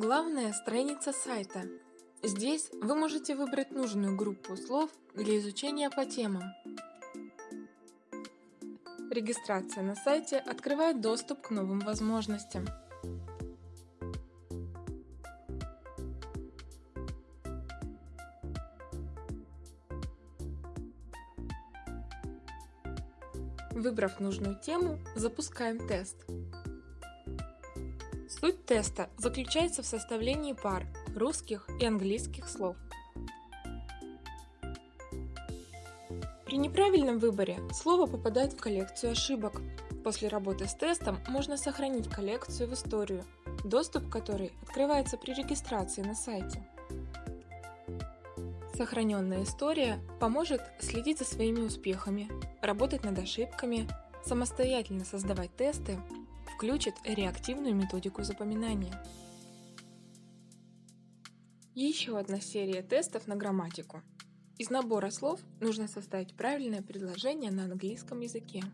Главная страница сайта. Здесь вы можете выбрать нужную группу слов для изучения по темам. Регистрация на сайте открывает доступ к новым возможностям. Выбрав нужную тему, запускаем тест. Суть теста заключается в составлении пар русских и английских слов. При неправильном выборе слово попадает в коллекцию ошибок. После работы с тестом можно сохранить коллекцию в историю, доступ к которой открывается при регистрации на сайте. Сохраненная история поможет следить за своими успехами, работать над ошибками, самостоятельно создавать тесты включит реактивную методику запоминания. Еще одна серия тестов на грамматику. Из набора слов нужно составить правильное предложение на английском языке.